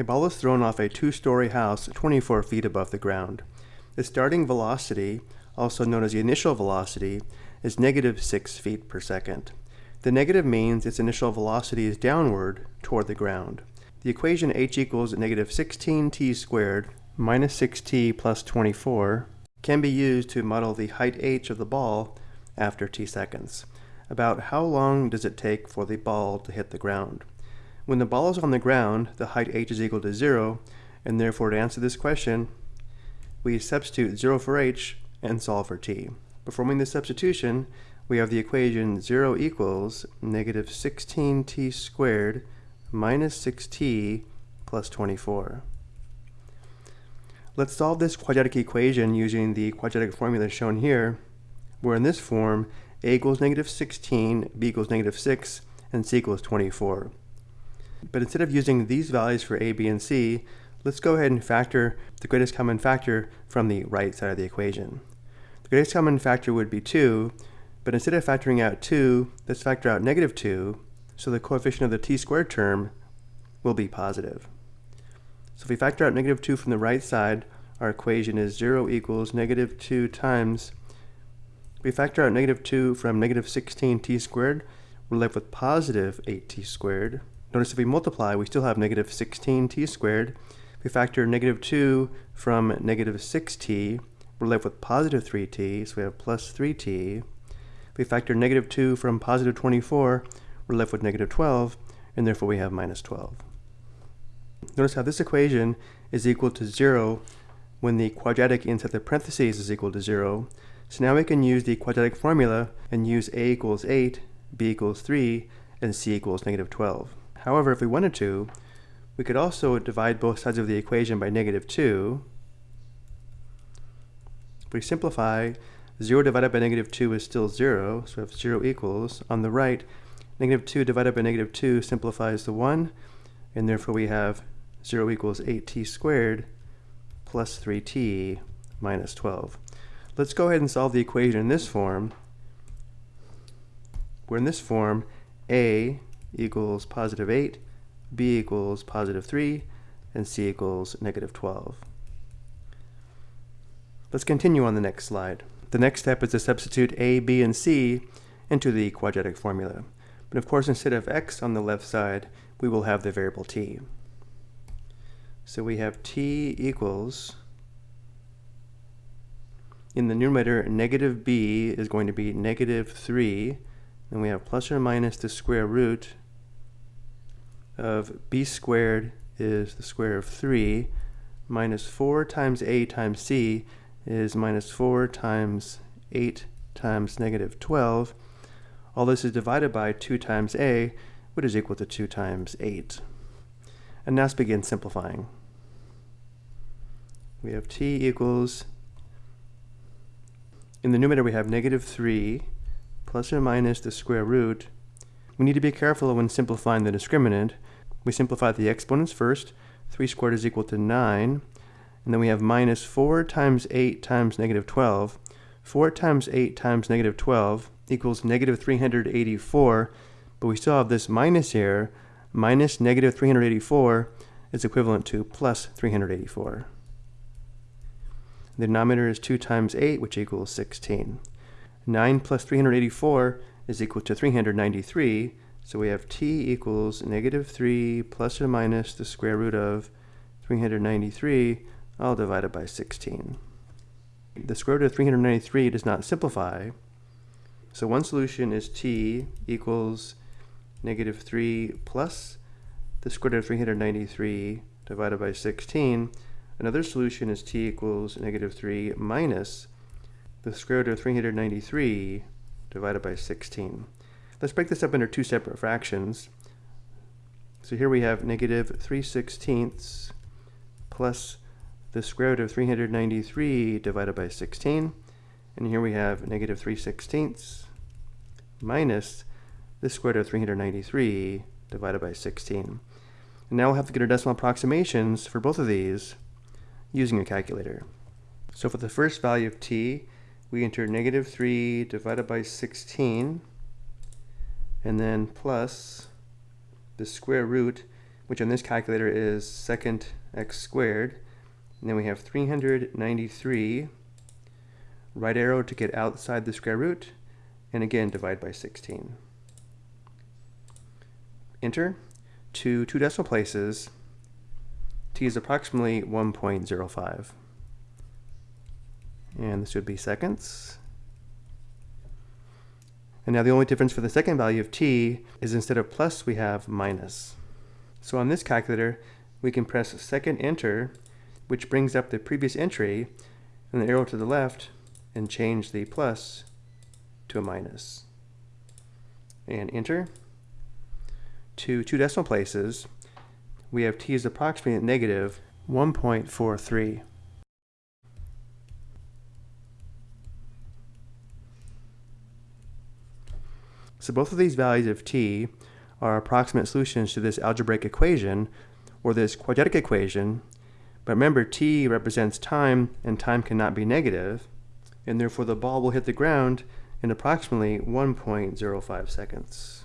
A ball is thrown off a two-story house 24 feet above the ground. The starting velocity, also known as the initial velocity, is negative 6 feet per second. The negative means its initial velocity is downward toward the ground. The equation h equals negative 16t squared minus 6t plus 24 can be used to model the height h of the ball after t seconds. About how long does it take for the ball to hit the ground? When the ball is on the ground, the height h is equal to 0, and therefore to answer this question, we substitute 0 for h and solve for t. Performing this substitution, we have the equation 0 equals negative 16t squared minus 6t plus 24. Let's solve this quadratic equation using the quadratic formula shown here, where in this form, a equals negative 16, b equals negative 6, and c equals 24. But instead of using these values for a, b, and c, let's go ahead and factor the greatest common factor from the right side of the equation. The greatest common factor would be 2, but instead of factoring out 2, let's factor out negative 2, so the coefficient of the t squared term will be positive. So if we factor out negative 2 from the right side, our equation is 0 equals negative 2 times, if we factor out negative 2 from negative 16t squared, we're left with positive 8t squared. Notice if we multiply, we still have negative 16t squared. If we factor negative 2 from negative 6t, we're left with positive 3t, so we have plus 3t. If we factor negative 2 from positive 24, we're left with negative 12, and therefore we have minus 12. Notice how this equation is equal to 0 when the quadratic inside the parentheses is equal to 0. So now we can use the quadratic formula and use a equals 8, b equals 3, and c equals negative 12. However, if we wanted to, we could also divide both sides of the equation by negative 2. If we simplify, 0 divided by negative 2 is still 0, so we have 0 equals. On the right, negative 2 divided by negative 2 simplifies to 1, and therefore we have 0 equals 8t squared plus 3t minus 12. Let's go ahead and solve the equation in this form, where in this form, a equals positive 8, b equals positive 3, and c equals negative 12. Let's continue on the next slide. The next step is to substitute a, b, and c into the quadratic formula. But of course, instead of x on the left side, we will have the variable t. So we have t equals, in the numerator, negative b is going to be negative 3, and we have plus or minus the square root of b squared is the square of 3 minus 4 times a times c is minus 4 times 8 times negative 12. All this is divided by 2 times a, which is equal to 2 times 8. And now let's begin simplifying. We have t equals, in the numerator we have negative 3 plus or minus the square root. We need to be careful when simplifying the discriminant. We simplify the exponents first. 3 squared is equal to 9. And then we have minus 4 times 8 times negative 12. 4 times 8 times negative 12 equals negative 384. But we still have this minus here. Minus negative 384 is equivalent to plus 384. The denominator is 2 times 8, which equals 16. 9 plus 384 is equal to 393, so we have t equals negative 3 plus or minus the square root of 393, all divided by 16. The square root of 393 does not simplify, so one solution is t equals negative 3 plus the square root of 393 divided by 16. Another solution is t equals negative 3 minus the square root of 393 divided by 16. Let's break this up into two separate fractions. So here we have negative 3 sixteenths plus the square root of 393 divided by 16. And here we have negative 3 sixteenths minus the square root of 393 divided by 16. And now we'll have to get our decimal approximations for both of these using a calculator. So for the first value of t, we enter negative 3 divided by 16 and then plus the square root. which on this calculator is second x squared. And then we have 393, right arrow to get outside the square root, and again divide by 16. Enter. To two decimal places, t is approximately 1.05. And this would be seconds. And now the only difference for the second value of t is instead of plus, we have minus. So on this calculator, we can press second enter, which brings up the previous entry, and the arrow to the left, and change the plus to a minus. And enter. To two decimal places, we have t is approximately at negative 1.43. So both of these values of t are approximate solutions to this algebraic equation, or this quadratic equation, but remember t represents time, and time cannot be negative, and therefore the ball will hit the ground in approximately 1.05 seconds.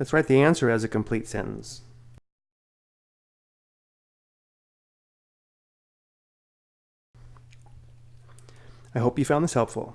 Let's write the answer as a complete sentence. I hope you found this helpful.